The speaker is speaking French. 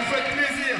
Vous faites plaisir.